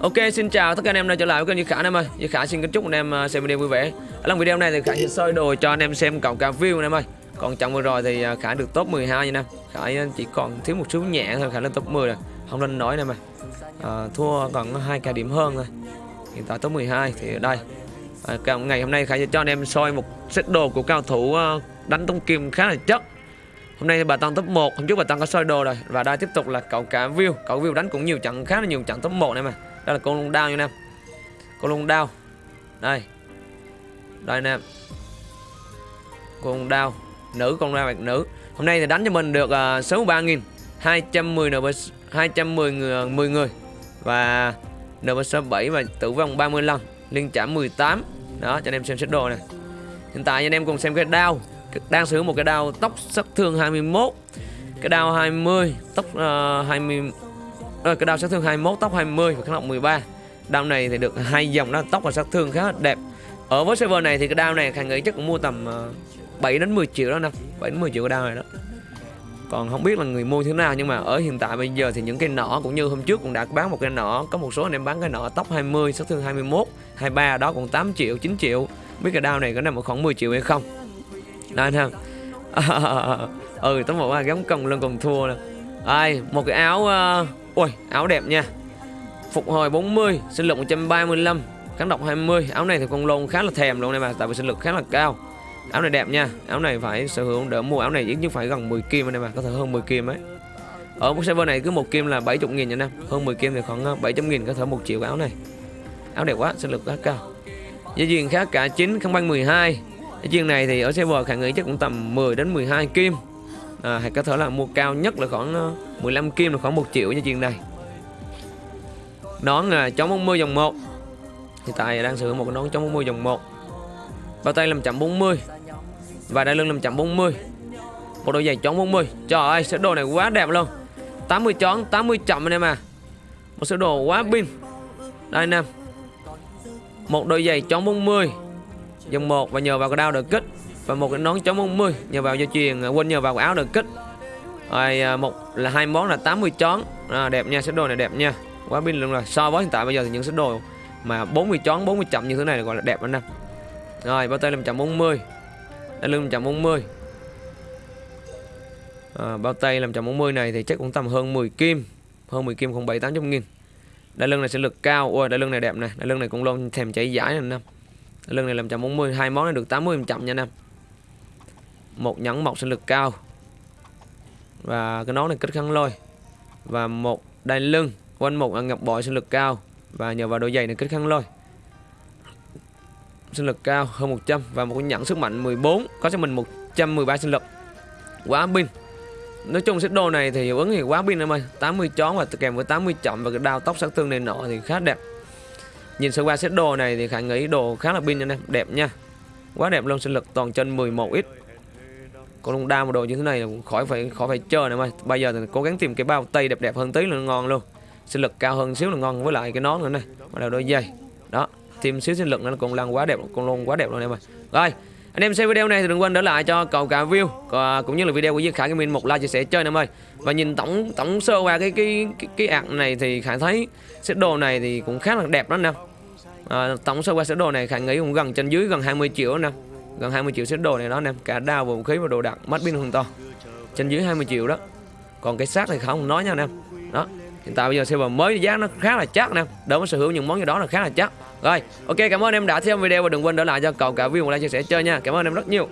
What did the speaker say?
Ok xin chào tất cả anh em đã trở lại với kênh như Khả anh em ơi. Như Khả xin kính chúc anh em à, xem video vui vẻ. Ở lần video này thì Khả sẽ soi đồ cho anh em xem cộng cả view anh em ơi. Còn trận vừa rồi thì à, Khả được top 12 nha anh em. Khả à, chỉ còn thiếu một chút nhẹ thôi Khả lên top 10 rồi. Không nên nói anh em ơi. À, Thua còn hai cái điểm hơn thôi. Hiện tại top 12 thì ở đây. À, Ngày hôm nay Khả sẽ cho anh em soi một set đồ của cao thủ đánh tung kim khá là chất. Hôm nay bà Tăng top 1, hôm trước bà Tăng có soi đồ rồi. Và đây tiếp tục là cậu cả view. Cậu view đánh cũng nhiều trận khá là nhiều trận top 1 này mà đây là con lông đao nha anh em. Con lông đao. Đây. Đây anh em Con đao. Nữ con đao bạc nữ. Hôm nay thì đánh cho mình được à, uh, 63 nghìn 210 NB 210 người, 10 người. Và NB67 và tử vong 30 lần Liên trả 18 Đó cho anh em xem xét đồ này Hiện tại anh em cùng xem cái đao. Đang sử dụng một cái đao tóc sát thương 21 cái đao 20 tóc à, uh, 20 à, cái đao sát thương 21 tóc 20 và kháng độc 13 đao này thì được hai dòng đó tóc và sát thương khá là đẹp. Ở với server này thì cái đao này khang nghĩ chắc cũng mua tầm ờ, 7 đến 10 triệu đó nè 7 đến 10 triệu cái đao này đó. Còn không biết là người mua thế nào nhưng mà ở hiện tại bây giờ thì những cái nỏ cũng như hôm trước cũng đã bán một cái nỏ có một số anh em bán cái nỏ tóc 20 sát thương 21 23 đó còn 8 triệu 9 triệu. Biết cái đao này có nằm ở khoảng 10 triệu hay không. Đó anh ừ tấm một gắm còng lên còn thua nè. Ai một cái áo uh, ui áo đẹp nha. Phục hồi 40 sinh lực 135 kháng độc 20 áo này thì con lôn khá là thèm luôn này mà tại vì sinh lực khá là cao. Áo này đẹp nha áo này phải sở hữu đỡ mua áo này ít nhất phải gần 10 kim này mà có thể hơn 10 kim ấy. Ở một server này cứ một kim là 70 nghìn nha em hơn 10 kim thì khoảng ờ, 700 nghìn có thể một triệu áo này. Áo đẹp quá sinh lực khá cao. Gia duyên khá cả 9 không băng 12 Gia duyên này thì ở server khả nghĩ chắc cũng tầm 10 đến 12 kim. À, hay có thể là mua cao nhất là khoảng ờ, 15 kim là khoảng 1 triệu cho chuyện này nón à, chống 40 dòng 1 hiện tại đang sử dụng một cái nón chống 40 dòng 1 bao tay 540 và đai lưng 540 một đôi giày chống 40 trời ơi sơ đồ này quá đẹp luôn. 80 chón 80 chậm anh em à. Một sơ đồ quá pin. Đây anh em. Một đôi giày chống 40 dòng 1 và nhờ vào cái đao được kích và một cái nón chống 40 nhờ vào dây chuyền à, quên nhờ vào cái áo được kích rồi à, một là hai món là 80 chón. À, đẹp nha set đồ này đẹp nha. Quá pin luôn rồi. So với hiện tại bây giờ thì những set đồ mà 40 chón 40 chậm như thế này là gọi là đẹp anh em. Rồi bao tay là 140 đai lưng 140 à, ờ, bao tay 540 này thì chắc cũng tầm hơn 10 kim. Hơn 10 kim không 7 800 nghìn. Đai lưng này sẽ lực cao. Ôi đai lưng này đẹp này đai lưng này cũng luôn thèm chảy giải này anh em. Lưng này làm 140 hai món này được 80 chậm nha anh em. Một nhẫn mọc sinh lực cao và cái nón này kích khăn lôi. Và một đai lưng, quanh một ngọc bội sinh lực cao. Và nhờ vào đôi giày này kích khăn lôi. Sinh lực cao hơn 100 và một cái nhẫn sức mạnh 14 có cho mình 113 sinh lực. Quá pin. Nói chung set đồ này thì hiệu ứng thì quá pin em ơi. 80 chón và kèm với 80 chậm và cái đao tóc sát thương này nọ thì khá đẹp. Nhìn sơ qua set đồ này thì khả nghĩ đồ khá là pin nha em. Đẹp nha. Quá đẹp luôn, sinh lực toàn chân 11 ít con lông đao một đồ như thế này là khỏi phải khỏi phải chờ nữa mà. Bây giờ thì cố gắng tìm cái bao tay đẹp đẹp hơn tí là ngon luôn. Sinh lực cao hơn xíu là ngon với lại cái nón nữa này. Và là đôi dây Đó Thêm xíu sinh lực nữa là con lăng quá đẹp Con luôn quá đẹp luôn em ơi. Rồi anh em xem video này thì đừng quên để lại cho cầu cả view à, cũng như là video của diệp Khải Gaming một like chia sẻ chơi em ơi. Và nhìn tổng tổng sơ qua cái cái cái, cái ạc này thì Khải thấy set đồ này thì cũng khá là đẹp đó nè. À, tổng sơ qua set đồ này khải nghĩ cũng gần trên dưới gần 20 triệu nè gần 20 triệu set đồ này đó em cả đao vũ khí và đồ đạc mắt pin hoàn to trên dưới 20 triệu đó. Còn cái xác thì không nói nha anh em đó, hiện tại bây giờ server mới giá nó khá là chắc nè. Đỡ có sở hữu những món gì đó là khá là chắc. Rồi, ok, cảm ơn em đã xem video và đừng quên để lại cho cậu cả view một like chia sẻ chơi nha. Cảm ơn em rất nhiều.